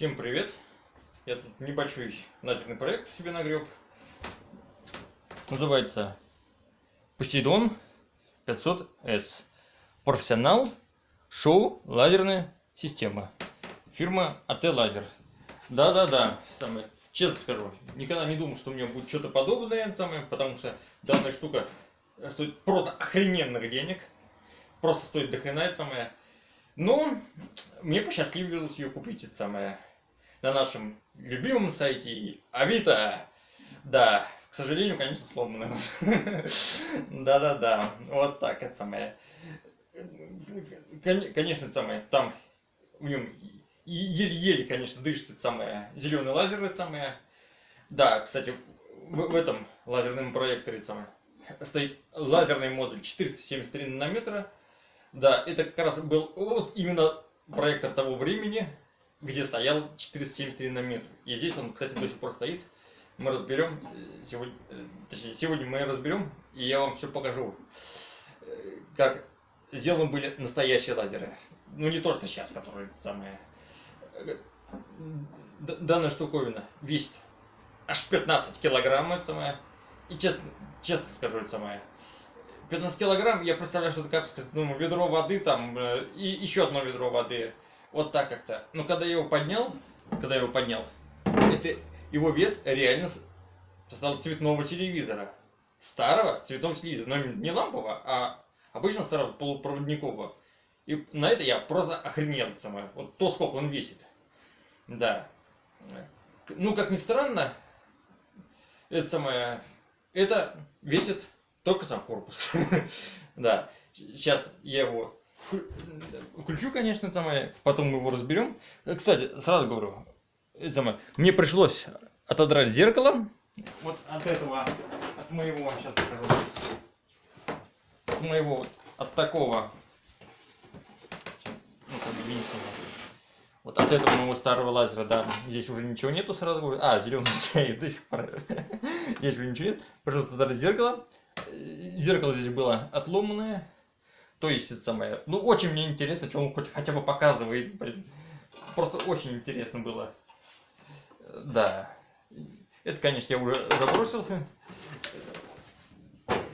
Всем привет! Я тут небольшой лазерный проект себе нагреб. Называется Посейдон 500S. Профессионал шоу лазерная система. Фирма АТ Лазер. Да-да-да, самое, честно скажу, никогда не думал, что у меня будет что-то подобное, самое, потому что данная штука стоит просто охрененных денег. Просто стоит дохрена самое. Но мне посчастливилось ее купить, это самое, на нашем любимом сайте Авито. Да, к сожалению, конечно, сломанным. Да-да-да, вот так это самое. Конечно, это самое, там в нем еле-еле, конечно, дышит это самое, зеленый лазер это самое. Да, кстати, в, в этом лазерном проекторе это самое, стоит лазерный модуль 473 нанометра. Да, это как раз был вот именно проектор того времени, где стоял 473 нанометра. И здесь он, кстати, до сих пор стоит. Мы разберем, э, сегодня, э, точнее, сегодня мы разберем, и я вам все покажу, э, как сделаны были настоящие лазеры. Ну, не то, что сейчас, которые самые... Данная штуковина весит аж 15 килограмм, это самое. И честно, честно скажу, это самое. 15 килограмм, я представляю, что это, как сказать, ну, ведро воды там, и еще одно ведро воды. Вот так как-то. Но когда я его поднял, когда я его поднял, это его вес реально стал цветного телевизора. Старого цветного телевизора. Но не лампового, а обычно старого полупроводникового. И на это я просто охренел самое. Вот то, сколько он весит. Да. Ну, как ни странно, это самое... Это весит только сам корпус. Да. Сейчас я его Включу, конечно, самое, потом мы его разберем. Кстати, сразу говорю, самое, мне пришлось отодрать зеркало. Вот от этого, от моего, сейчас покажу, от моего, от такого, ну, как видите, вот от этого моего старого лазера, да, здесь уже ничего нету, сразу говорю. А, зеленый стоит до сих пор. Здесь уже ничего нет. Пожалуйста, отодрать зеркало. Зеркало здесь было отломанное. То есть, это самое, ну, очень мне интересно, что он хоть хотя бы показывает, блин. Просто очень интересно было. Да. Это, конечно, я уже забросился.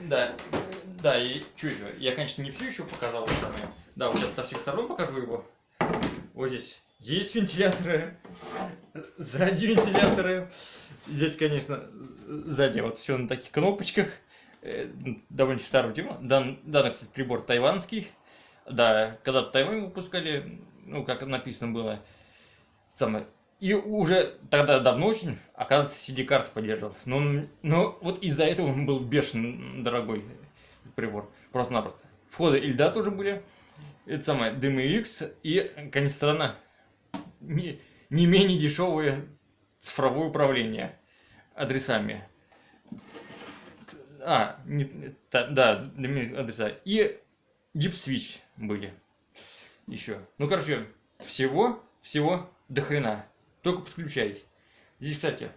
Да. Да, и что еще? Я, конечно, не все еще показал. Самое. Да, вот сейчас со всех сторон покажу его. Вот здесь. Здесь вентиляторы. Сзади вентиляторы. Здесь, конечно, сзади вот все на таких кнопочках. Э, довольно старого тема. Дан, данный, кстати, прибор тайванский. Да, когда-то Тайвань выпускали, ну, как написано было, самое. И уже тогда давно очень, оказывается, CD-карты поддерживал. Но, но вот из-за этого он был бешено дорогой прибор. Просто-напросто. Входы Ильда тоже были. Это самое, DMX и, конечно, странно, не, не менее дешевое цифровое управление адресами. А, не, та, да, адреса. И Switch были еще. Ну, короче, всего, всего до хрена. Только подключай. Здесь, кстати,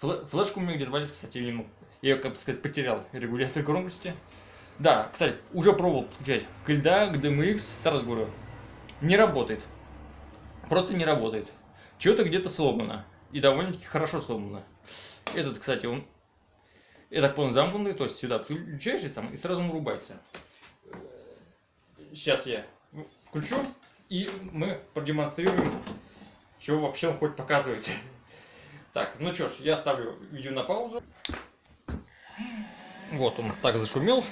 флешку у меня где-то валится, кстати, я, я, как бы сказать, потерял регулятор громкости. Да, кстати, уже пробовал подключать к LDA, к DMX, сразу говорю, не работает. Просто не работает. Что-то где-то сломано. И довольно-таки хорошо сломано. Этот, кстати, он я так понял, замкнутый, то есть сюда включаешь и, сам, и сразу он врубается. Сейчас я включу, и мы продемонстрируем, что вообще он хоть показывает. Так, ну что ж, я ставлю видео на паузу. Вот он так зашумел.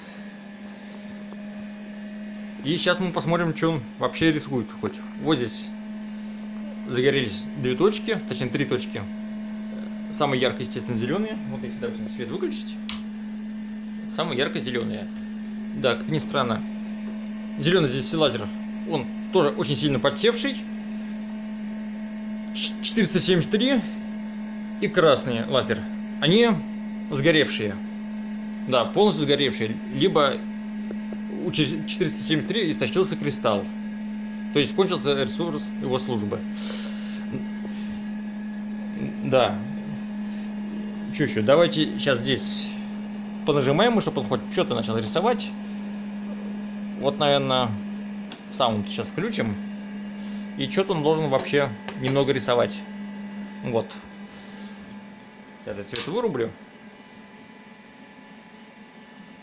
И сейчас мы посмотрим, что он вообще рисует хоть. Вот здесь загорелись две точки, точнее три точки. Самые ярко, естественно, зеленые. Вот если, допустим, свет выключить. Самые ярко-зеленые. Да, как ни странно. Зеленый здесь лазер. Он тоже очень сильно подсевший. 473. И красный лазер. Они сгоревшие. Да, полностью сгоревшие. Либо у 473 истощился кристалл. То есть кончился ресурс его службы. Да, еще? Давайте сейчас здесь понажимаем, чтобы он хоть что-то начал рисовать. Вот, наверное, саунд сейчас включим. И что-то он должен вообще немного рисовать. Вот. Этот цвет вырублю.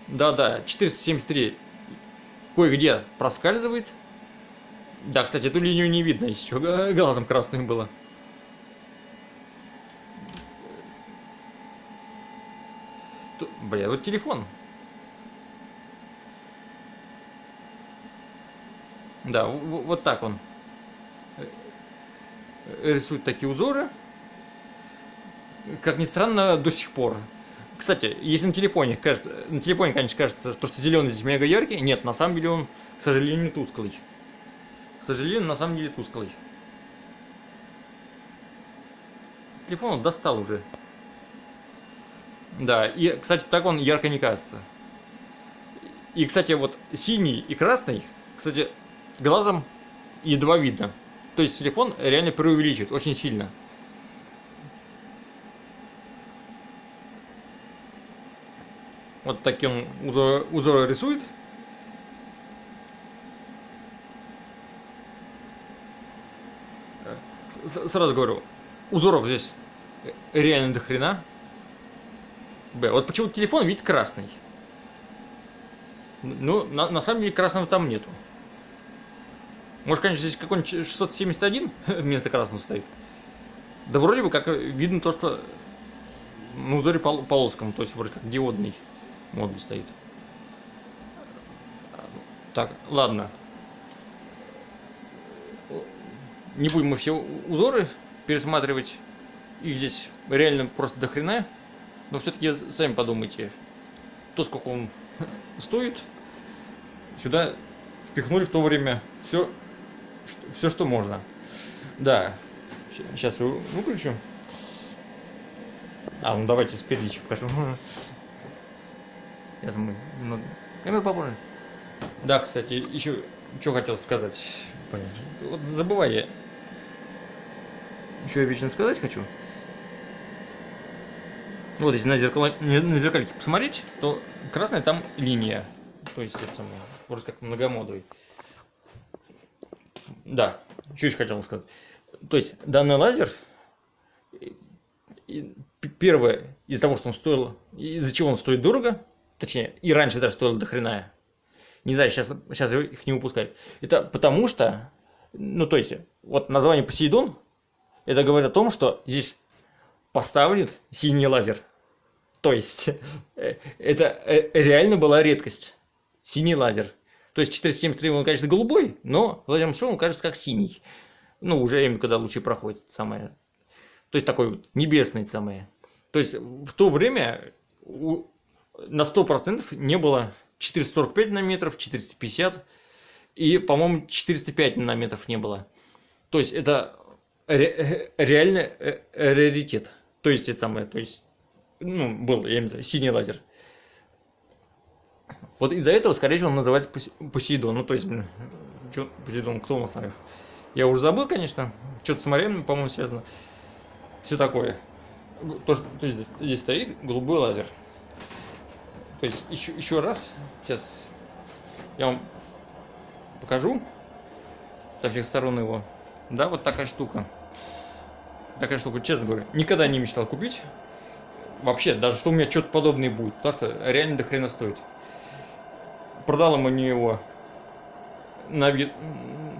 Да-да, 473 кое-где проскальзывает. Да, кстати, эту линию не видно, еще глазом красным было. Бля, вот телефон. Да, вот так он рисует такие узоры. Как ни странно, до сих пор. Кстати, если на телефоне, кажется, на телефоне, конечно, кажется, то, что зеленый здесь мега яркий, нет, на самом деле он, к сожалению, тусклый. К сожалению, на самом деле тусклый. Телефон он достал уже. Да, и, кстати, так он ярко не кажется. И, кстати, вот синий и красный, кстати, глазом едва видно. То есть телефон реально преувеличивает очень сильно. Вот таким узор, узор рисует. Сразу говорю, узоров здесь реально до хрена. Б. Вот почему телефон вид красный. Ну, на, на самом деле красного там нету. Может, конечно, здесь какой-нибудь 671 вместо красного стоит. Да вроде бы как видно то, что ну, узоре пол то есть вроде как диодный модуль стоит. Так, ладно. Не будем мы все узоры пересматривать. Их здесь реально просто до хрена. Но все-таки сами подумайте, то, сколько он стоит, сюда впихнули в то время все, что, все, что можно. Да, сейчас выключу. А, ну давайте спереди еще покажу. Сейчас мы немного... Камеру попозже. Да, кстати, еще что хотел сказать. Вот забывай я. Еще я вечно сказать хочу. Вот если на, зеркало, на зеркальке посмотреть, то красная там линия. То есть это самое, вроде как многомодовый. Да, что еще хотел сказать. То есть данный лазер, первое, из-за того, что он стоил, из-за чего он стоит дорого, точнее, и раньше даже стоил до хрена, не знаю, сейчас, сейчас их не выпускают, это потому что, ну то есть, вот название Посейдон, это говорит о том, что здесь поставлен синий лазер. То есть, э, это э, реально была редкость. Синий лазер. То есть 473 он, конечно, голубой, но шоу он кажется как синий. Ну, уже именно когда лучи проходят, самое. То есть такой вот небесный самое. То есть в то время на 100% не было 445 нанометров, 450 и, по-моему, 405 нанометров не было. То есть это ре реально э, раритет. То есть это самое, то есть, ну, был, я не знаю, синий лазер. Вот из-за этого, скорее всего, он называется Посейдон. Ну, то есть, блин, что Посейдон, кто у нас там? Я уже забыл, конечно. Что-то с морем, по-моему, связано. Все такое. То, что, то есть здесь, здесь стоит голубой лазер. То есть еще, еще раз, сейчас я вам покажу со всех сторон его. Да, вот такая штука такая штука, честно говоря, никогда не мечтал купить. Вообще, даже что у меня что-то подобное будет, потому что реально до хрена стоит. Продал ему не его на,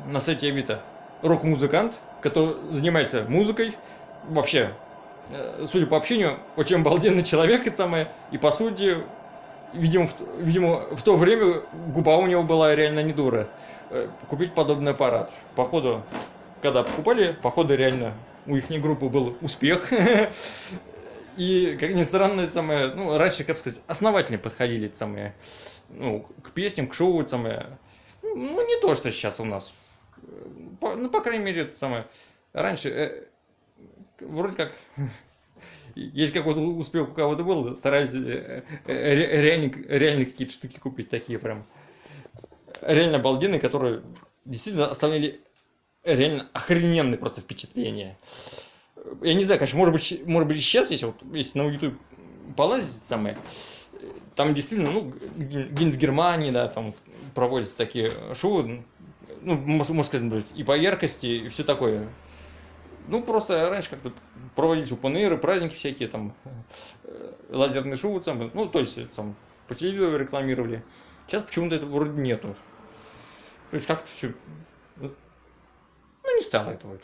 на сайте Авито рок-музыкант, который занимается музыкой. Вообще, э, судя по общению, очень обалденный человек, и самое, и по сути, видимо, в, видимо, в то время губа у него была реально не дура. Э, купить подобный аппарат. Походу, когда покупали, походу реально у их группы был успех. И, как ни странно, это самое, ну, раньше, как сказать, основательнее подходили это самое, ну, к песням, к шоу, это самое, ну, не то, что сейчас у нас. По, ну, по крайней мере, это самое, раньше, э, вроде как, есть какой-то успех у кого-то был, старались э, э, реально, реально какие-то штуки купить, такие прям, реально обалденные, которые действительно оставляли реально охрененные просто впечатления. Я не знаю, конечно, может быть, может быть сейчас, если, вот, если на YouTube полазить самое, там действительно, ну, где-нибудь в Германии, да, там проводятся такие шоу, ну, можно сказать, и по яркости, и все такое. Ну, просто раньше как-то проводились упонеры, праздники всякие, там, э, лазерные шоу, там, ну, то есть, там, по телевизору рекламировали. Сейчас почему-то этого вроде нету. То есть как-то все... Ну, не стало этого.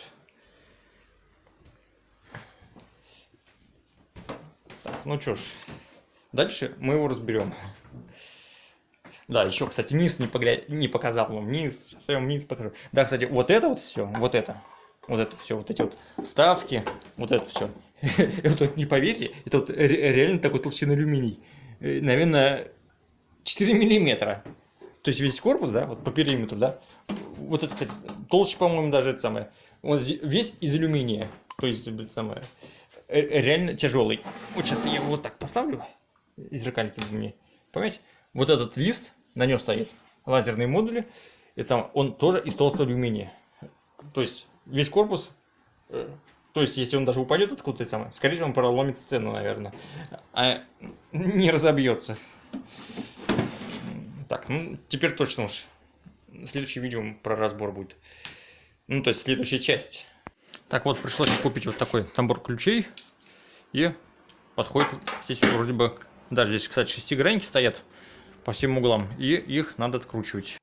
Так, ну что ж, дальше мы его разберем. Да, еще, кстати, низ не, погля... не показал вам. Низ, сейчас я вам низ покажу. Да, кстати, вот это вот все, вот это, вот это все, вот эти вот вставки, вот это все. Это вот не поверьте, это вот реально такой толщины алюминий. Э, наверное, 4 миллиметра. То есть весь корпус, да, вот по периметру, да. Вот это, кстати, толще, по-моему, даже это самое. Он весь из алюминия. То есть, это самое, реально тяжелый. Вот сейчас я его вот так поставлю. Из зеркальника мне. Понимаете? Вот этот лист, на нем стоит лазерные модули. Это самое, он тоже из толстого алюминия. То есть, весь корпус э, то есть, если он даже упадет откуда-то, самое, скорее всего, он проломит сцену, наверное. А не разобьется. Так, ну, теперь точно уж. Следующее видео про разбор будет. Ну, то есть, следующая часть. Так вот, пришлось купить вот такой набор ключей. И подходит, здесь вроде бы, даже здесь, кстати, шестигранники стоят по всем углам. И их надо откручивать.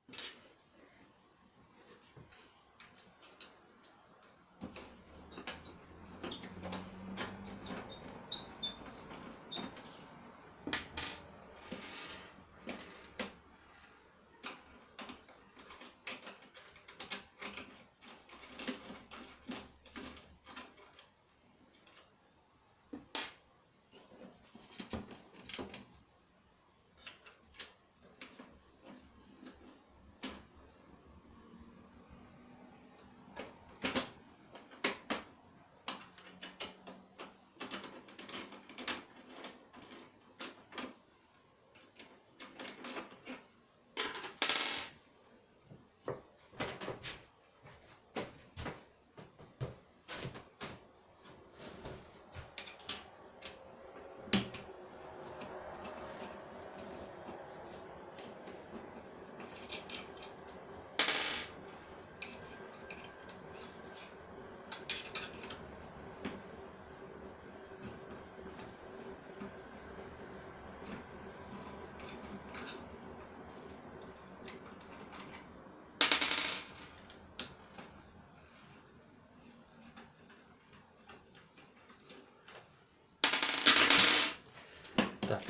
Так.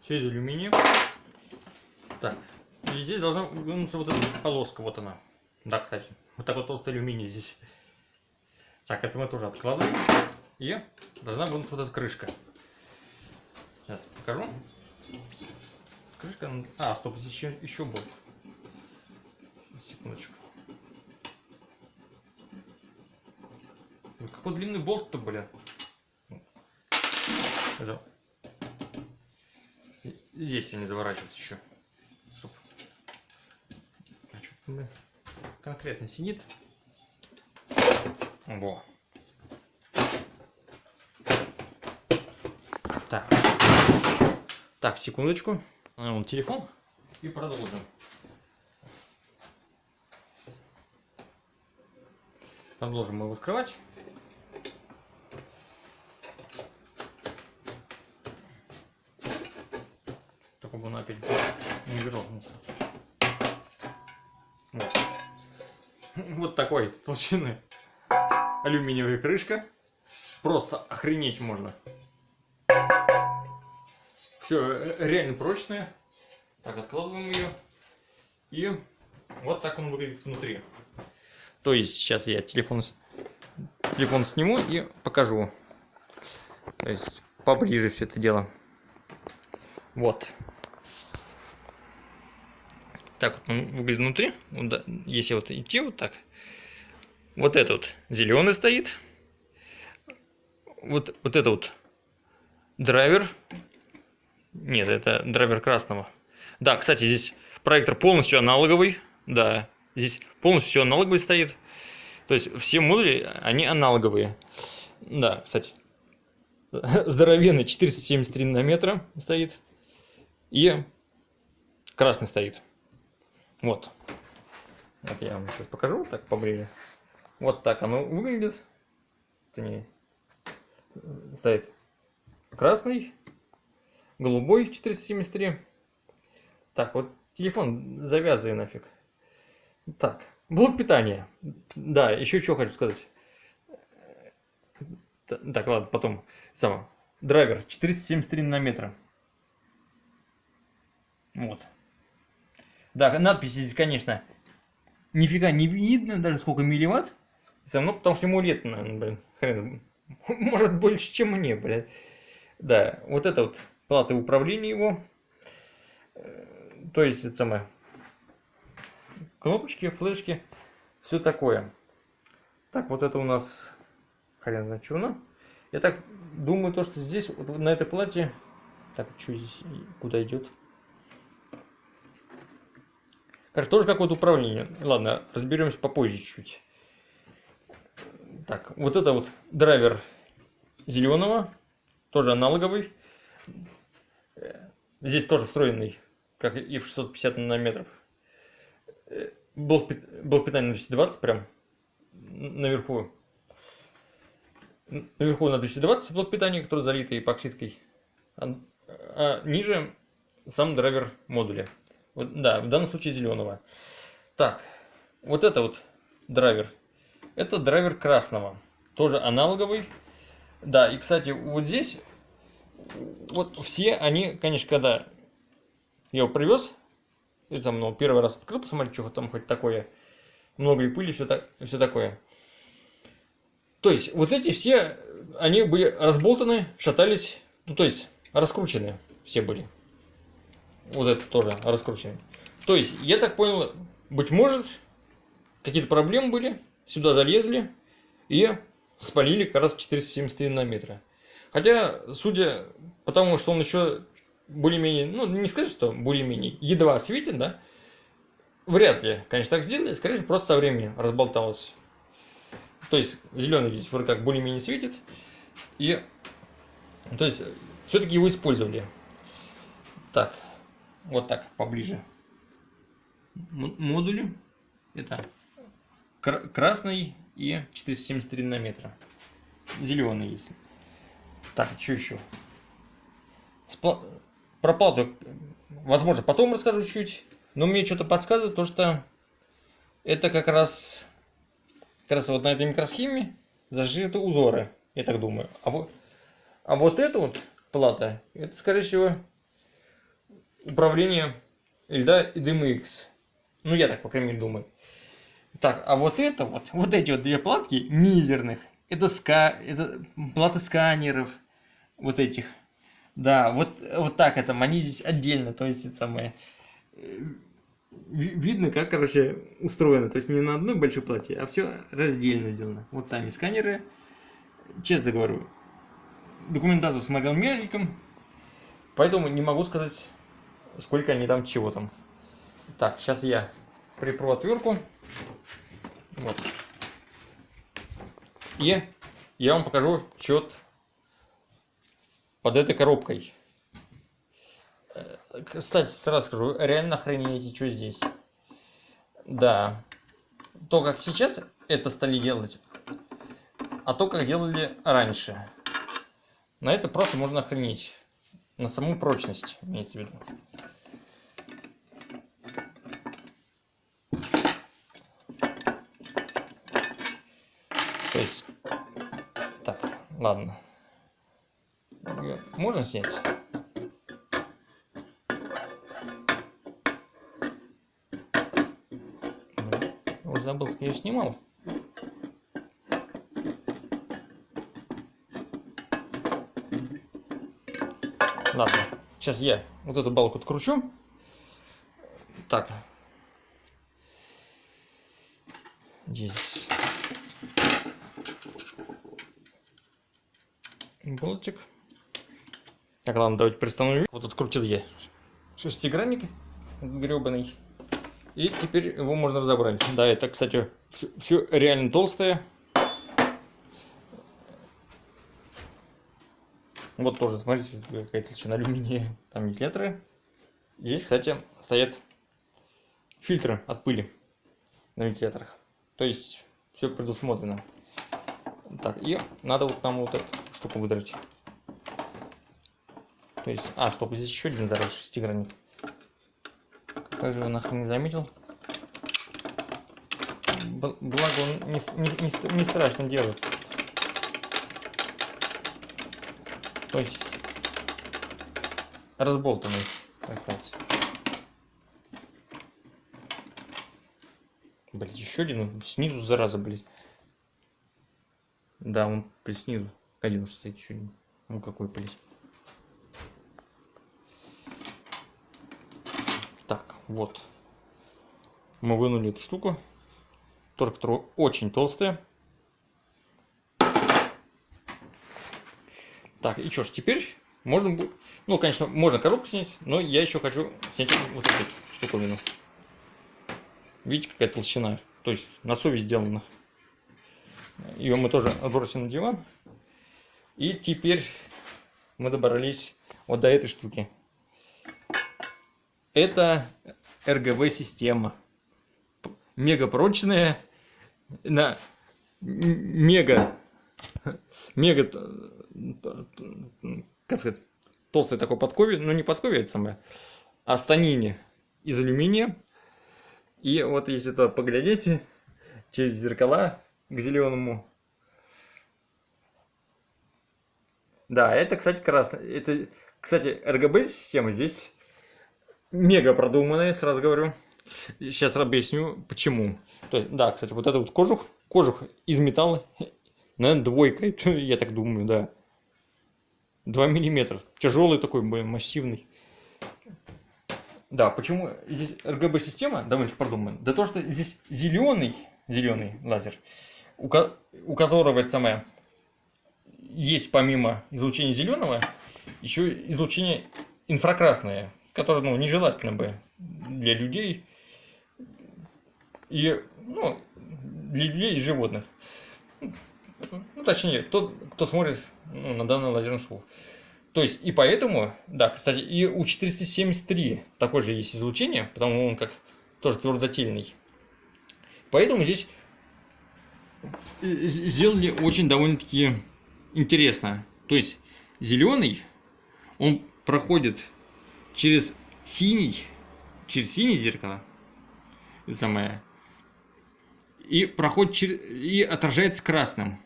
Все из алюминия. Так. И здесь должна вынуться вот эта полоска. Вот она. Да, кстати. Вот такой толстый алюминий здесь. Так, это мы тоже откладываем. И должна вынуться вот эта крышка. Сейчас покажу. Крышка... А, стоп, здесь еще, еще был. Секундочку. Болт-то, бля. Это... Здесь они заворачиваются еще. Стоп. А что конкретно сидит. Во. Так. Так, секундочку. А, телефон. И продолжим. Продолжим его вскрывать. он опять не грохнулся. Вот. вот такой толщины алюминиевая крышка. Просто охренеть можно. Все реально прочное. Так, откладываем ее. И вот так он выглядит внутри. То есть сейчас я телефон, телефон сниму и покажу. То есть поближе все это дело. Вот так вот он выглядит внутри. Если вот идти вот так. Вот это вот зеленый стоит. Вот, вот это вот драйвер. Нет, это драйвер красного. Да, кстати, здесь проектор полностью аналоговый. Да, здесь полностью все аналоговый стоит. То есть все модули, они аналоговые. Да, кстати, здоровенный 473 нанометра стоит. И красный стоит. Вот. Вот я вам сейчас покажу так поближе. Вот так оно выглядит. Это не стоит красный, голубой 473. Так, вот телефон завязывай нафиг. Так, блок питания. Да, еще что хочу сказать. Так, ладно, потом. Само. Драйвер 473 нанометра. Вот. Да, надписи здесь, конечно, нифига не видно, даже сколько милливатт. Все равно, потому что ему лет, наверное, блин, хрен. Может больше, чем мне, блядь. Да, вот это вот плата управления его. То есть, это самое, кнопочки, флешки, все такое. Так, вот это у нас, хрен знает, что оно. Я так думаю, то, что здесь, вот на этой плате, так, что здесь, куда идет? Короче, тоже какое-то управление. Ладно, разберемся попозже чуть-чуть. Так, вот это вот драйвер зеленого, тоже аналоговый. Здесь тоже встроенный, как и в 650 нанометров. Блок, блок питания на 220 прям наверху. Наверху на 220 блок питания, который залитый эпоксидкой. А, а ниже сам драйвер модуля. Да, в данном случае зеленого. Так, вот это вот драйвер. Это драйвер красного. Тоже аналоговый. Да, и, кстати, вот здесь, вот все они, конечно, когда я его привез, это ну, первый раз открыл, посмотреть, что там хоть такое, много ли пыли, все, так, все такое. То есть, вот эти все, они были разболтаны, шатались, ну, то есть, раскручены все были. Вот это тоже раскручивание. То есть, я так понял, быть может, какие-то проблемы были, сюда залезли и спалили как раз 473 нанометра. Хотя, судя по тому, что он еще более-менее, ну, не сказать, что более-менее, едва светит, да, вряд ли, конечно, так сделали, скорее всего, просто со временем разболталось. То есть, зеленый здесь вроде как более-менее светит, и, то есть, все-таки его использовали. Так, вот так, поближе. Модули. Это красный и 473 нанометра. Зеленый есть. Так, что еще? Про плату, возможно, потом расскажу чуть. Но мне что-то подсказывает, то что это как раз, как раз вот на этой микросхеме зашиты узоры, я так думаю. А вот, а вот эта вот плата, это, скорее всего, управление льда и DMX. Ну, я так, по крайней мере, думаю. Так, а вот это вот, вот эти вот две платки мизерных, это, ска, это платы сканеров, вот этих. Да, вот, вот так это, они здесь отдельно, то есть это самое... Э, видно, как, короче, устроено. То есть не на одной большой плате, а все раздельно сделано. Вот сами сканеры. Честно говорю, документацию смотрел мельком, поэтому не могу сказать сколько они там чего там. Так, сейчас я припру отвертку. Вот. И я вам покажу счет под этой коробкой. Э, кстати, сразу скажу, реально охренеете, что здесь. Да. То, как сейчас это стали делать, а то, как делали раньше. На это просто можно охренеть. На саму прочность, имеется в виду. То есть, так, ладно. Можно снять? Уже забыл, как я снимал. Ладно, сейчас я вот эту балку откручу. Так. Здесь болтик. Так, ладно, давайте приостановим. Вот открутил я шестигранник гребаный. И теперь его можно разобрать. Да, это, кстати, все реально толстое. Вот тоже, смотрите, какая толщина алюминия. Там вентиляторы. Здесь, кстати, стоят фильтры от пыли. на вентиляторах. То есть все предусмотрено. Так, и надо вот там вот эту штуку выдрать. То есть, а, стоп, здесь еще один зараз шестигранник. Как же его нахрен не заметил? Благо он не, не, не, не страшно держится. То есть разболтанный, так сказать. Блять, еще один, снизу зараза, блять. Да, он блядь, снизу. Один уж стоит еще один. Ну какой, блядь. Так, вот. Мы вынули эту штуку. Тоже, которая очень толстая. Так, и что ж, теперь можно будет... Ну, конечно, можно коробку снять, но я еще хочу снять вот эту штуковину. Видите, какая толщина? То есть на совесть сделано. Ее мы тоже отбросим на диван. И теперь мы добрались вот до этой штуки. Это RGB-система. Мега прочная. На мега мега как сказать, толстой такой подкове, ну не подкове это самое, а станине из алюминия. И вот если то поглядите через зеркала к зеленому. Да, это, кстати, красный. Это, кстати, RGB-система здесь мега продуманная, сразу говорю. Сейчас объясню, почему. То есть, да, кстати, вот это вот кожух, кожух из металла, наверное, двойка, я так думаю, да. 2 миллиметра. Тяжелый такой, массивный. Да, почему здесь RGB-система довольно продумана? Да то, что здесь зеленый, зеленый лазер, у, ко у которого это самое, есть помимо излучения зеленого, еще излучение инфракрасное, которое ну, нежелательно бы для людей и ну, для людей и животных. Ну, точнее, тот, кто смотрит ну, на данное лазерное шоу. То есть, и поэтому, да, кстати, и у 473 такое же есть излучение, потому он как тоже твердотельный. Поэтому здесь сделали очень довольно-таки интересно. То есть, зеленый, он проходит через синий, через синий зеркало, это самое, и проходит через, и отражается красным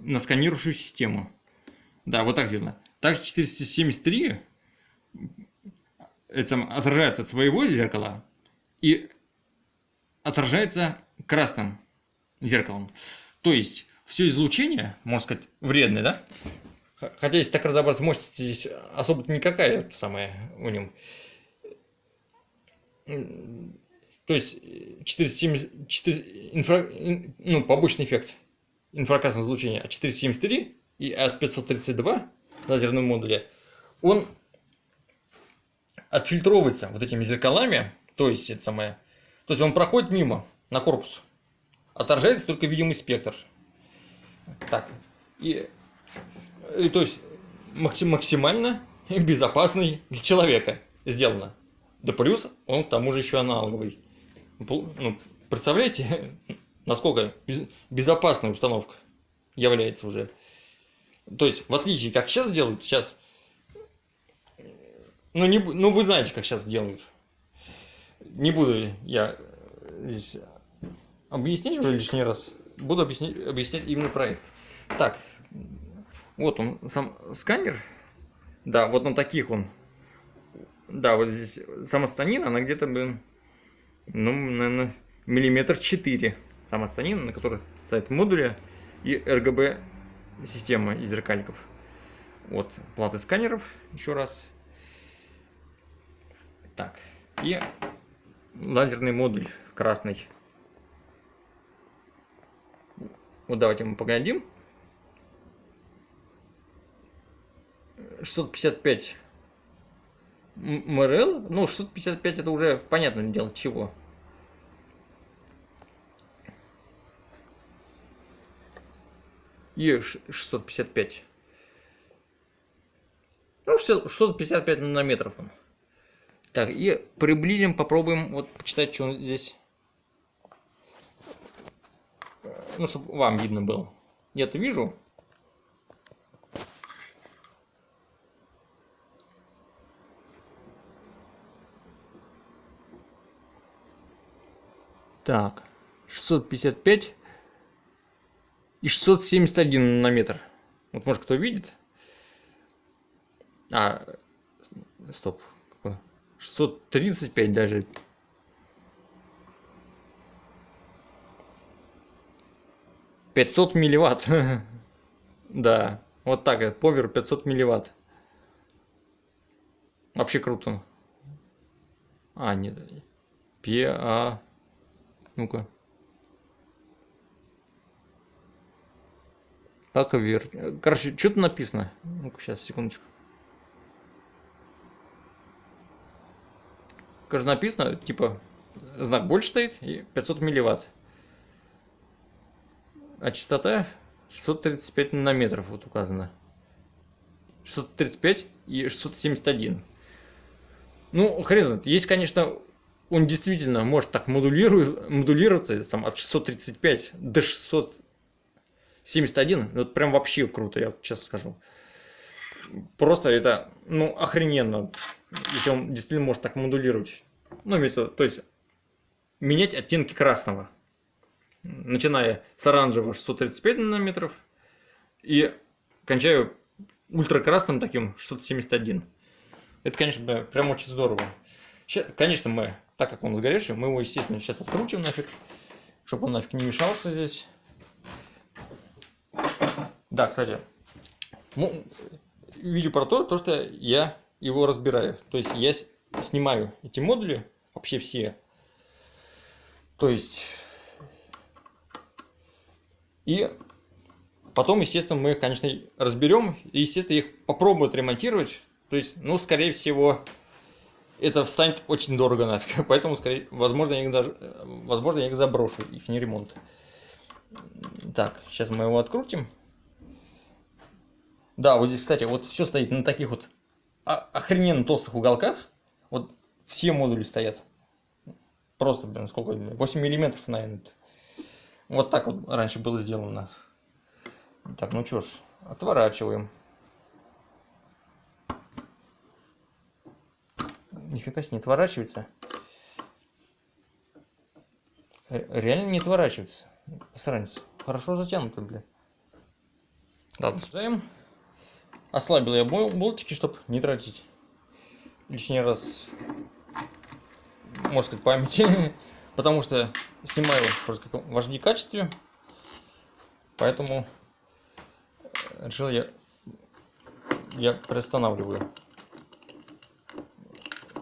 на сканирующую систему. Да, вот так сделано. Также 473 это отражается от своего зеркала и отражается красным зеркалом. То есть все излучение, можно сказать, вредное, да? Хотя, если так разобраться, мощность здесь особо никакая самая у нем. То есть 470, 4, инфра, ну, побочный эффект инфракрасного излучения от 473 и от 532 лазерном модуле, он отфильтровывается вот этими зеркалами, то есть это самое, то есть он проходит мимо на корпус, отражается только видимый спектр. Так, и, и то есть максимально безопасный для человека сделано. Да плюс он к тому же еще аналоговый. Ну, представляете, насколько безопасная установка является уже. То есть, в отличие, как сейчас делают, сейчас... Ну, не, ну, вы знаете, как сейчас делают. Не буду я здесь объяснить уже лишний раз. Буду объяснять, объяснять именно про это. Так, вот он, сам сканер. Да, вот на таких он. Да, вот здесь сама станина, она где-то, блин, ну, наверное, миллиметр четыре. Сама станина, на которой стоят модули и RGB система из зеркаликов. Вот платы сканеров, еще раз. Так, и лазерный модуль красный. Вот давайте мы поглядим. 655 МРЛ. Ну, 655 это уже понятно дело чего. И 655. Ну, 655 нанометров он. Так, и приблизим, попробуем вот почитать, что он здесь ну, чтобы вам видно было. Я-то вижу. Так, 655 и 671 на метр. Вот может кто видит. А, стоп. 635 даже. Пятьсот милливатт. да, вот так, повер 500 милливатт. Вообще круто. А, нет. П, А... Ну-ка. Как вер... Короче, что-то написано. Ну-ка, сейчас, секундочку. Как написано, типа, знак больше стоит и 500 милливатт. А частота 635 нанометров вот указано. 635 и 671. Ну, хрен знает. Есть, конечно, он действительно может так модулировать, модулироваться там, от 635 до 671. Вот прям вообще круто, я честно скажу. Просто это, ну, охрененно, если он действительно может так модулировать. Ну, имеется, то есть менять оттенки красного. Начиная с оранжевого 635 нанометров и кончаю ультракрасным таким 671. Это, конечно, прям очень здорово. Сейчас, конечно, мы так как он сгоревший, мы его, естественно, сейчас открутим нафиг, чтобы он нафиг не мешался здесь. Да, кстати, ну, видео про то, то, что я его разбираю. То есть я снимаю эти модули, вообще все. То есть... И потом, естественно, мы конечно, разберем. И, естественно, их попробуем отремонтировать. То есть, ну, скорее всего, это встанет очень дорого нафиг. Поэтому, скорее, возможно, я их даже, возможно, я их заброшу, их не ремонт. Так, сейчас мы его открутим. Да, вот здесь, кстати, вот все стоит на таких вот охрененно толстых уголках. Вот все модули стоят. Просто, блин, сколько? 8 миллиметров, наверное. Вот так вот раньше было сделано. Так, ну что ж, отворачиваем. Нифига себе, не отворачивается. Реально не отворачивается. Сранец. Хорошо затянуто, бля. Ладно, ставим. Ослабил я болтики, чтобы не тратить лишний раз, можно сказать, памяти. Потому что снимаю просто как в HD качестве. Поэтому решил я, я приостанавливаю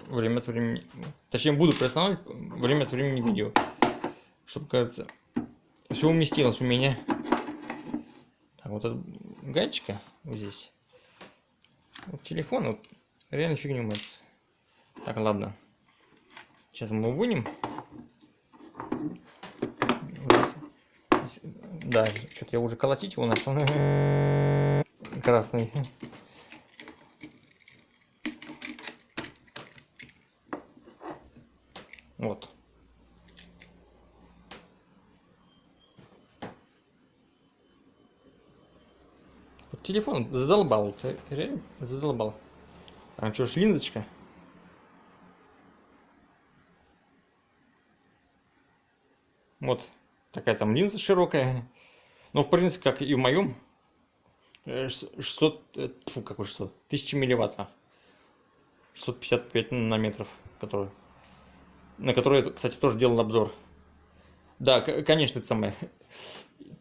время от времени, точнее буду приостанавливать время от времени видео, чтобы, кажется, все уместилось у меня. Так, вот этот гаечка вот здесь. Телефон вот, реально фигню мается. Так, ладно. Сейчас мы вынем. Да, что-то я уже колотить его начал. Красный. Вот. вот телефон задолбал. Ты реально задолбал. А что ж, линзочка? Вот такая там линза широкая. Но в принципе, как и в моем, 600, э, фу, какой 600, 1000 милливатт, 655 нанометров, который на который кстати, тоже делал обзор. Да, конечно, это самое.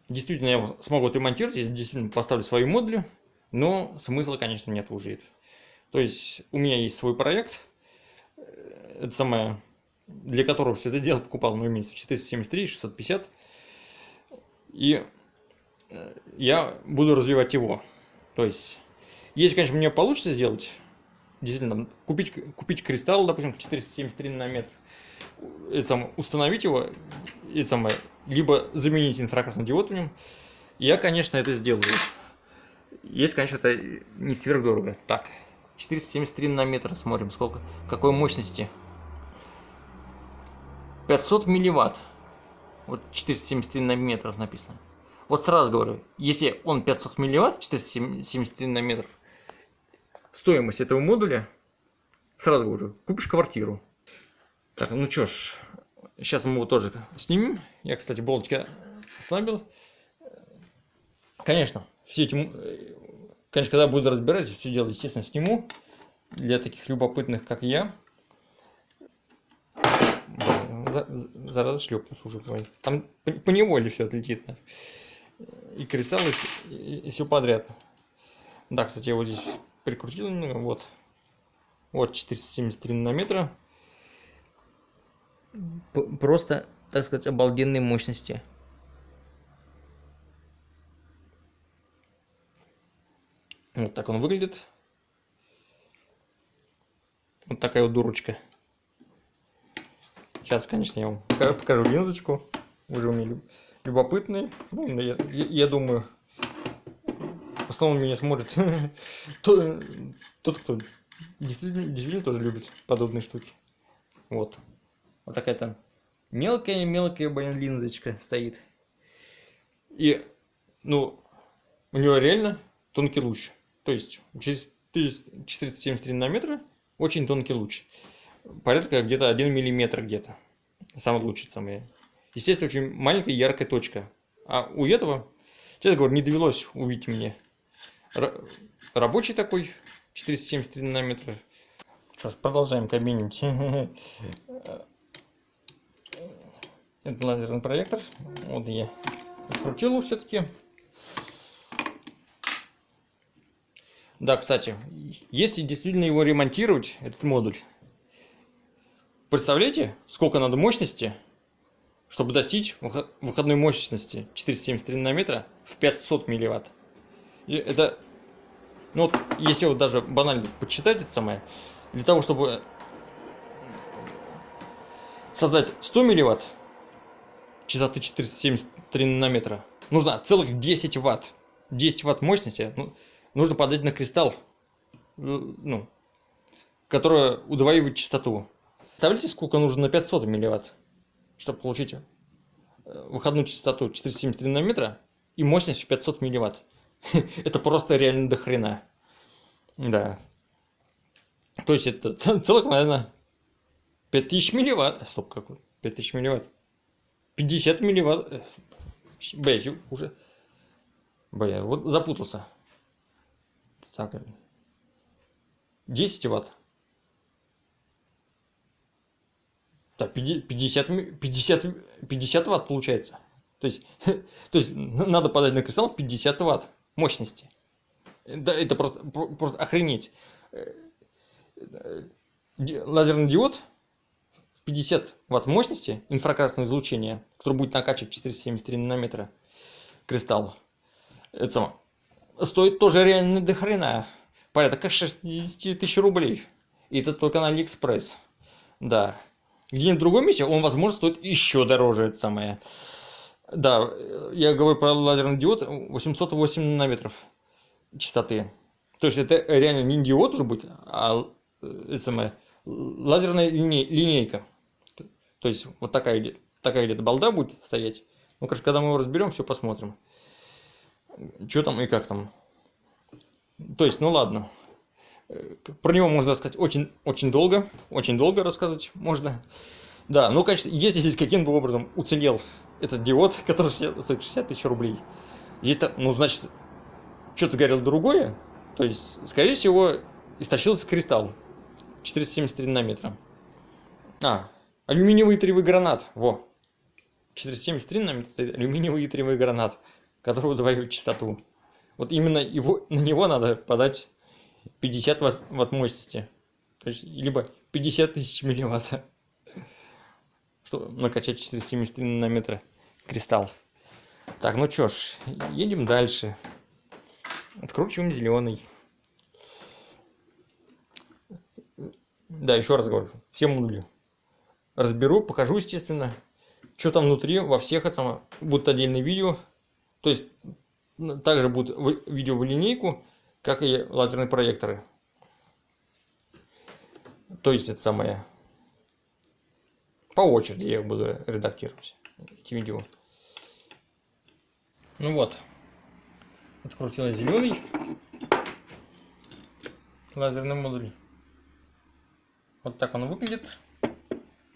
Действительно, я смогу отремонтировать, я действительно поставлю свои модули, но смысла, конечно, нет уже. То есть, у меня есть свой проект, э, это самое, для которого все это дело покупал, ну, имеется 473, 650, и э, я буду развивать его. То есть, если, конечно, мне получится сделать, действительно, купить, купить кристалл, допустим, 473 на метр, это самое, установить его, это самое, либо заменить инфракрасный диод в нем, я, конечно, это сделаю. Есть, конечно, это не сверхдорого. Так, 473 на метр, смотрим, сколько, какой мощности. 500 милливатт. Вот 473 нанометров написано. Вот сразу говорю, если он 500 милливатт, 473 нанометров, стоимость этого модуля, сразу говорю, купишь квартиру. Так, ну чё ж, сейчас мы его тоже снимем. Я, кстати, болтики ослабил. Конечно, все эти... Конечно, когда буду разбирать, все дело, естественно, сниму. Для таких любопытных, как я. Зараза шлепнулся уже. Там по неволе все отлетит. И кристаллы, и, и все подряд. Да, кстати, я вот здесь прикрутил немного. Вот. Вот 473 нанометра. Просто, так сказать, обалденной мощности. Вот так он выглядит. Вот такая вот дурочка. Сейчас, конечно, я вам покажу линзочку. Уже у меня любопытный. Ну, я, я, я думаю, в основном меня смотрит тот, кто действительно, действительно тоже любит подобные штуки. Вот. Вот такая там мелкая-мелкая, блин, линзочка стоит. И, ну, у него реально тонкий луч. То есть через 473 нанометра очень тонкий луч. Порядка где-то 1 миллиметр где-то. Самый лучший самый. Естественно, очень маленькая яркая точка. А у этого, честно говоря, не довелось увидеть мне. Рабочий такой, 473 нанометра. Что ж, продолжаем кабинить. Это лазерный проектор. Вот я открутил его все-таки. Да, кстати, если действительно его ремонтировать, этот модуль, представляете, сколько надо мощности, чтобы достичь выходной мощности 473 нанометра в 500 милливатт. И это, ну вот, если вот даже банально подсчитать это самое, для того, чтобы создать 100 милливатт частоты 473 нанометра, нужно целых 10 ватт. 10 ватт мощности, ну, нужно подать на кристалл, ну, который удваивает частоту. Представляете, сколько нужно на 500 милливатт, чтобы получить э, выходную частоту 473 нанометра и мощность в 500 милливатт. это просто реально до хрена. Да. То есть это целых, наверное, 5000 милливатт. Стоп, какой? 5000 милливатт. 50 милливатт. Э, Блять, уже... Бля, вот запутался. Так, 10 ватт. Так, 50, 50, 50 ватт получается. То есть, то есть надо подать на кристалл 50 ватт мощности. Да, это просто, просто охренеть. Лазерный диод 50 ватт мощности инфракрасного излучения, который будет накачивать 473 нанометра кристалл. Это само, стоит тоже реально до хрена. Порядка 60 тысяч рублей. И это только на Алиэкспресс. Да. Где-нибудь в другом месте он, возможно, стоит еще дороже, это самое. Да, я говорю про лазерный диод 808 нанометров частоты. То есть это реально не диод уже будет, а э, это самое, лазерная линей, линейка. То есть вот такая, такая где-то балда будет стоять. Ну, конечно, когда мы его разберем, все посмотрим что там и как там. То есть, ну ладно. Про него можно рассказать очень, очень долго, очень долго рассказывать можно. Да, ну, конечно, если здесь каким-то образом уцелел этот диод, который стоит 60 тысяч рублей, здесь, ну, значит, что-то горело другое, то есть, скорее всего, истощился кристалл 473 нанометра. А, алюминиевый итриевый гранат, во. 473 нанометра стоит алюминиевый итриевый гранат который удваивает частоту. Вот именно его, на него надо подать 50 ватт мощности. То есть, либо 50 тысяч милливатт. Чтобы накачать 473 нанометра кристалл. Так, ну чё ж, едем дальше. Откручиваем зеленый. Да, еще раз говорю, все модули разберу, покажу, естественно, что там внутри, во всех это будут отдельные видео. То есть также будут видео в линейку, как и лазерные проекторы. То есть это самое по очереди я буду редактировать. эти видео. Ну вот. Открутила зеленый лазерный модуль. Вот так он выглядит.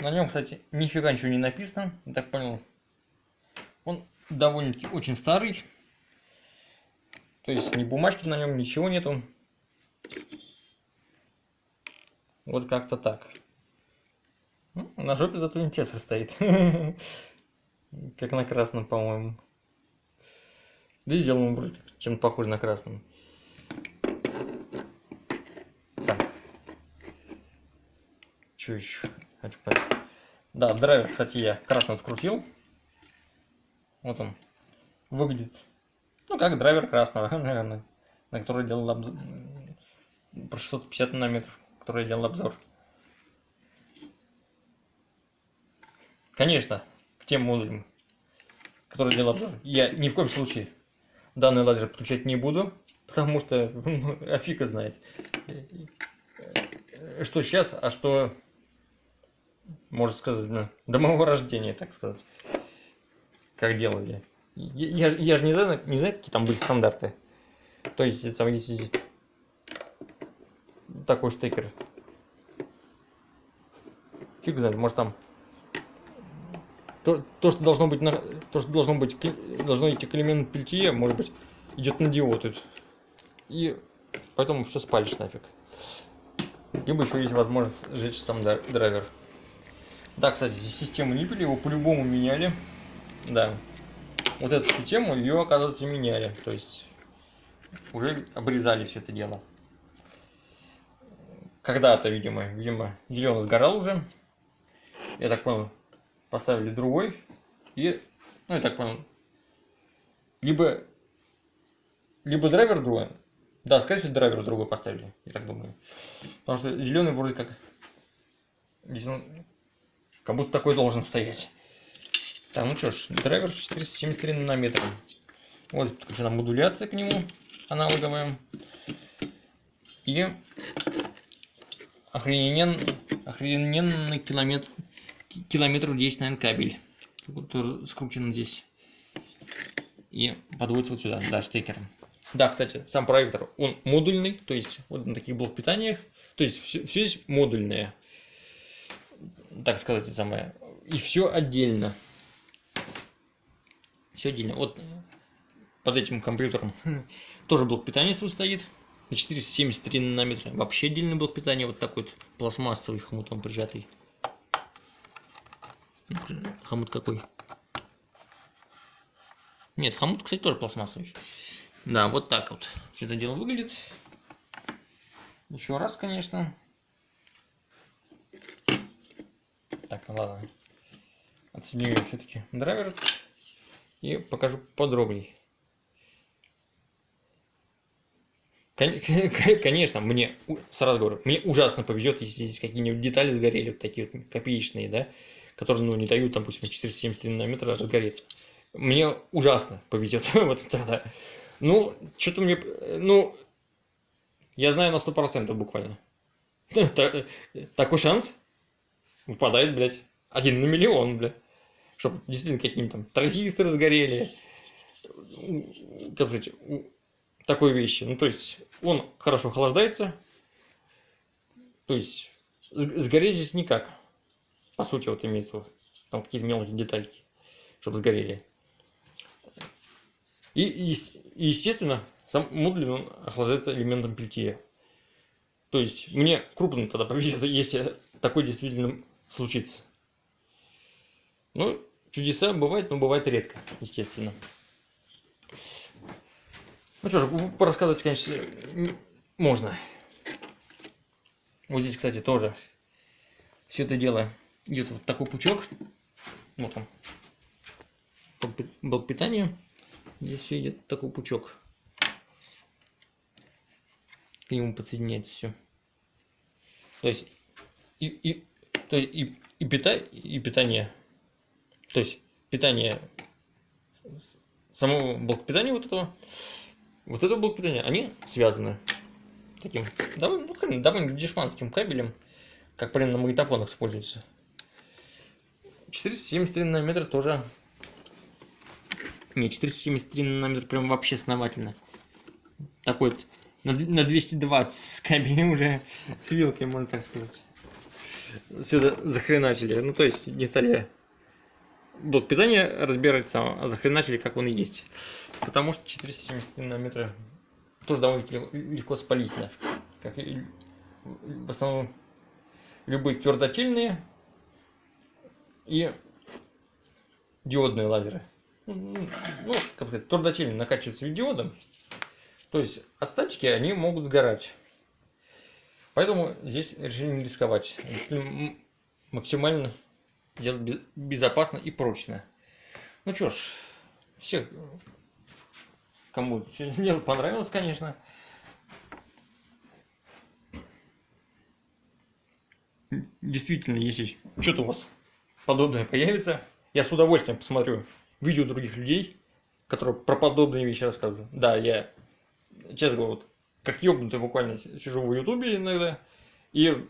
На нем, кстати, нифига ничего не написано. Я так понял. Он довольно-таки очень старый. То есть ни бумажки на нем, ничего нету. Вот как-то так. Ну, на жопе зато индикатор стоит. Как на красном, по-моему. Да и сделан вроде чем-то похож на красном. Что еще хочу? Да, драйвер, кстати, я красным скрутил. Вот он. Выглядит, ну, как драйвер красного, наверное. На который делал обзор. Про 650 нанометров который я делал обзор. Конечно, к тем модулям, которые делал обзор, я ни в коем случае данный лазер подключать не буду, потому что ну, афика знает, что сейчас, а что, можно сказать, ну, до моего рождения, так сказать, как делали. Я, я, я же не знаю, не знаю, какие там были стандарты. То есть, если здесь такой штекер. Фиг знает, может там то, то, что должно быть на, то, что должно быть должно идти к элементу пельтье, может быть, идет на диод. И поэтому все спалишь нафиг. Либо еще есть возможность сжечь сам драйвер. Да, кстати, здесь систему пили, его по-любому меняли. Да. Вот эту систему, ее, оказывается, меняли. То есть уже обрезали все это дело когда-то, видимо, видимо, зеленый сгорал уже. Я так понял, поставили другой. И, ну, я так понял, либо, либо драйвер другой. Да, скорее всего, драйвер другой поставили, я так думаю. Потому что зеленый вроде как, здесь он как будто такой должен стоять. Так, ну что ж, драйвер 473 нанометра. Вот подключена модуляция к нему, аналоговая. И охренен, охрененный километр, километров 10, наверное, кабель, который скручен здесь и подводится вот сюда, да, штекером. Да, кстати, сам проектор, он модульный, то есть вот на таких блок питаниях, то есть все, все здесь модульное, так сказать, самое, и все отдельно. Все отдельно. Вот под этим компьютером тоже блок питания свой стоит на 473 нанометра. Вообще отдельный блок питания, вот такой вот пластмассовый хомут он прижатый. Хомут какой? Нет, хомут, кстати, тоже пластмассовый. Да, вот так вот все это дело выглядит. Еще раз, конечно. Так, ладно. Отсоединю все-таки драйвер и покажу подробнее. Конечно, мне, сразу говорю, мне ужасно повезет, если здесь какие-нибудь детали сгорели, вот такие вот копеечные, да, которые, ну, не дают, там, пусть 473 нанометра разгореться. Мне ужасно повезет вот тогда. Ну, что-то мне, ну, я знаю на 100% буквально. Такой шанс выпадает, блядь, один на миллион, блядь. Чтобы действительно какие-нибудь там транзисторы сгорели. Как сказать, такой вещи. Ну, то есть, он хорошо охлаждается. То есть, сгореть здесь никак. По сути, вот имеется там какие-то мелкие детальки, чтобы сгорели. И, и, естественно, сам модуль он охлаждается элементом пельтье. То есть, мне крупно тогда повезет, если такой действительно случится. Ну, чудеса бывают, но бывает редко, естественно. Ну что ж, порассказывать, конечно, можно. Вот здесь, кстати, тоже все это дело идет вот такой пучок. Вот он. Блок питания. Здесь все идет такой пучок. К нему подсоединяется все. То есть и, и, то есть и, и, пита, и питание. То есть питание самого блока питания вот этого вот это блок питания, они связаны таким довольно, ну, довольно дешманским кабелем, как примерно на магнитофонах используется. 473 нанометра тоже... Не, 473 нанометра прям вообще основательно. Такой вот на, на 220 кабель уже с вилкой, можно так сказать. Сюда захреначили. Ну, то есть не стали блок питания разбирать сам, а захреначили, как он и есть. Потому что 473 нанометра тоже довольно легко спалить, Как и в основном любые твердотельные и диодные лазеры. Ну, как сказать, твердотельные накачиваются диодом. То есть от статики они могут сгорать. Поэтому здесь решили не рисковать. Если максимально делать безопасно и прочно. Ну что ж, всех, кому дело понравилось, конечно. Действительно, если что-то у вас подобное появится, я с удовольствием посмотрю видео других людей, которые про подобные вещи рассказывают. Да, я, честно говоря, вот, как ёбнутый буквально сижу в ютубе иногда и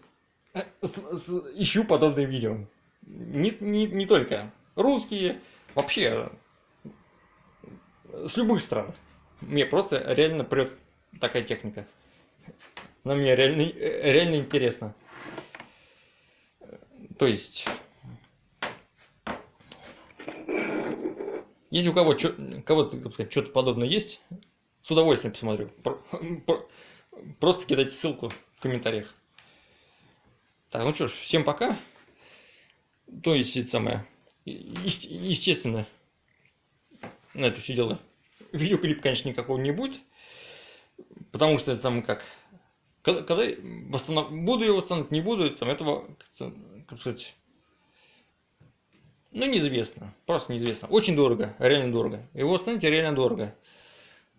э, ищу подобные видео. Не, не, не только русские, вообще с любых стран. Мне просто реально прет такая техника. Она мне реально, реально интересно. То есть, если у кого кого-то что-то подобное есть, с удовольствием посмотрю. Просто кидайте ссылку в комментариях. Так, ну что ж, всем пока. То есть, это самое, естественно, на это все дело. Видеоклип, конечно, никакого не будет. Потому что это самое как. Когда, когда восстанов... буду его восстанавливать, не буду, это самое, этого, как сказать, ну, неизвестно. Просто неизвестно. Очень дорого, реально дорого. Его восстановить реально дорого.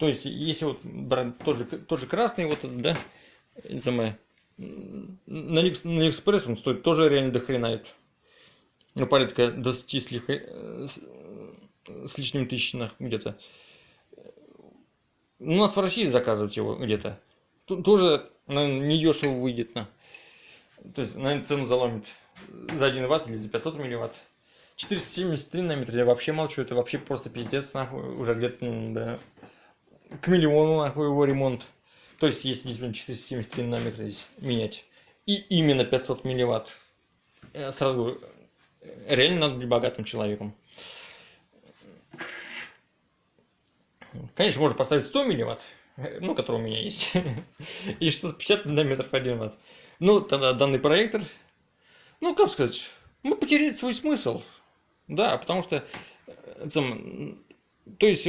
То есть, если вот брать тот же, тот же красный, вот этот, да, самое, на, Алиэкспресс он стоит тоже реально дохрена ну, порядка 20 с, лих... С лишним тысячных где-то. У нас в России заказывать его где-то. Тоже, наверное, не дешево выйдет. На. То есть, наверное, цену заломит за 1 ватт или за 500 милливатт. 473 нанометра, я вообще молчу, это вообще просто пиздец, нахуй, уже где-то, да, к миллиону, нахуй, его ремонт. То есть, если действительно 473 нанометра здесь менять, и именно 500 милливатт, сразу говорю, реально надо быть богатым человеком. Конечно, можно поставить 100 милливатт, ну, который у меня есть, и 650 нанометров 1 ватт. Ну, тогда данный проектор, ну, как сказать, мы потеряли свой смысл. Да, потому что, там, то есть,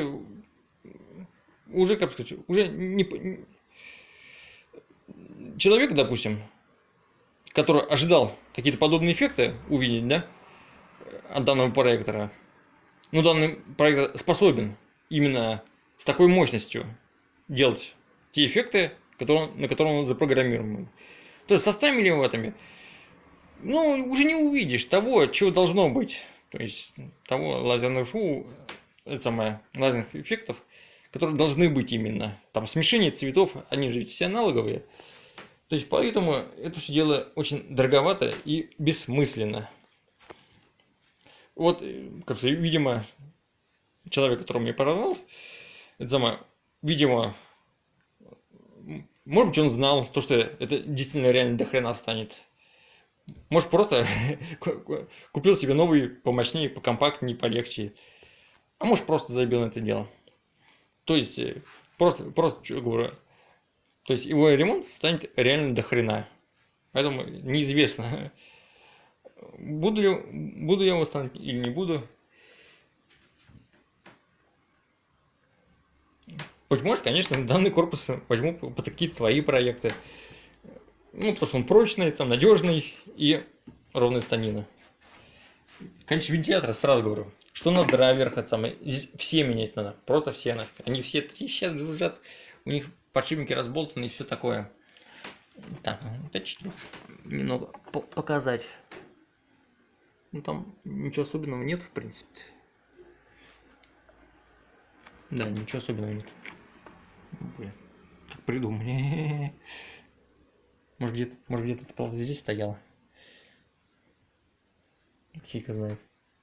уже, как сказать, уже не... Человек, допустим, который ожидал какие-то подобные эффекты увидеть, да, от данного проектора. Ну, данный проектор способен именно с такой мощностью делать те эффекты, которые, на которые он запрограммирован. То есть со 100 милливаттами, ну, уже не увидишь того, чего должно быть. То есть того лазерного шоу, это самое, лазерных эффектов, которые должны быть именно. Там смешение цветов, они же ведь все аналоговые. То есть поэтому это все дело очень дороговато и бессмысленно. Вот, э, как видимо, человек, которого мне продал, это самое, видимо, может быть, он знал, то, что это действительно реально до хрена станет. Может, просто купил себе новый помощнее, покомпактнее, полегче. А может, просто забил на это дело. То есть, э, просто, просто говорю, то есть его ремонт станет реально до хрена. Поэтому неизвестно, Буду, ли, буду я восстанавливать или не буду. Быть может, конечно, данный корпус возьму под какие-то свои проекты. Ну, потому что он прочный, там, надежный и ровная станина. Конечно, вентилятор, сразу говорю, что на драйверах, это самое, здесь все менять надо, просто все нафиг. Они все трещат, жужжат, у них подшипники разболтаны и все такое. Так, что немного показать. Ну там ничего особенного нет, в принципе. Да, ничего особенного нет. Блин, как придумали. Может где-то, может где-то здесь стояло. Фиг знает.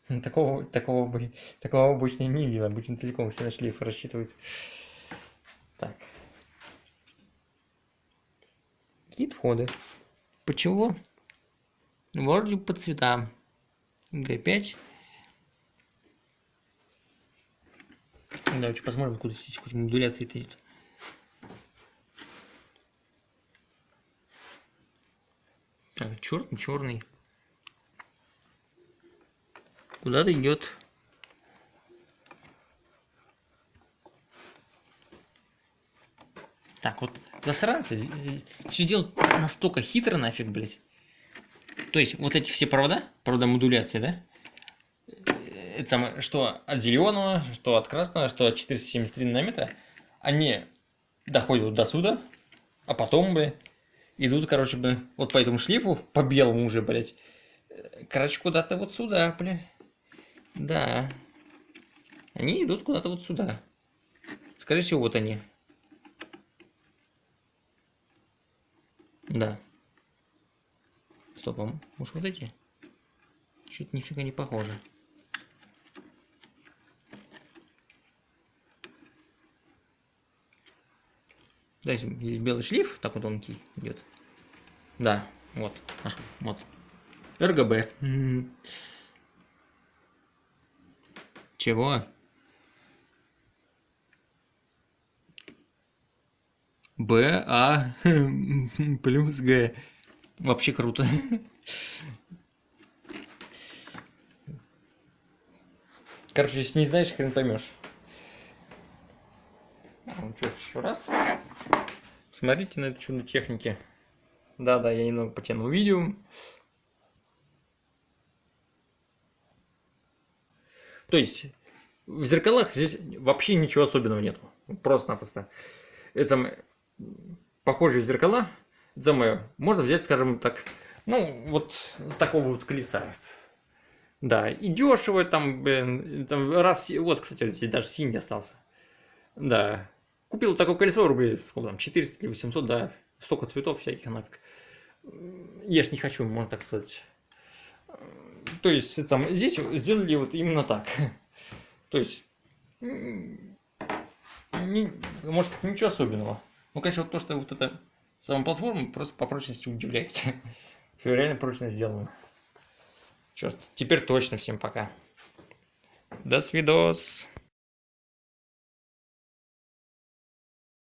Такого, такого, бы- такого обычно не видел. Обычно целиком все на шлейф рассчитывают. Так. Кит входы. Почему? Вроде по цветам. Г5. Давайте посмотрим, откуда здесь хоть модуляция идет. Так, черный, черный. Куда-то идет. Так, вот засранцы все делают настолько хитро нафиг, блядь. То есть вот эти все провода, провода модуляции, да? Э, Это самое, что от зеленого, что от красного, что от 473 нанометра, они доходят до сюда, а потом, блядь, идут, короче, бы, вот по этому шлейфу, по белому уже, блядь. э, Короче, куда-то вот сюда, блядь. Да. Они идут куда-то вот сюда. Скорее всего, вот они. Да. Стоп, а может вот эти? Что-то нифига не похоже. Да, здесь белый шлейф, так вот тонкий идет. Да, вот, нашел, вот. РГБ. Чего? Б, А, плюс Г. Вообще круто. Короче, если не знаешь, хрен поймешь. Ну что еще раз. Смотрите на это чудо техники. Да-да, я немного потянул видео. То есть в зеркалах здесь вообще ничего особенного нету. Просто-напросто. Это самое, похожие зеркала, это самое, можно взять, скажем так, ну, вот с такого вот колеса. Да, и дешево там, блин, там раз, вот, кстати, здесь даже синий остался. Да, купил такое колесо рублей, сколько там, 400 или 800, да, столько цветов всяких нафиг. Ж не хочу, можно так сказать. То есть, там, здесь сделали вот именно так. То есть, не- может, ничего особенного. Ну, конечно, вот то, что вот эта сама платформа просто по прочности удивляет. Всё реально прочно сделано. Черт, теперь точно всем пока. До свидос.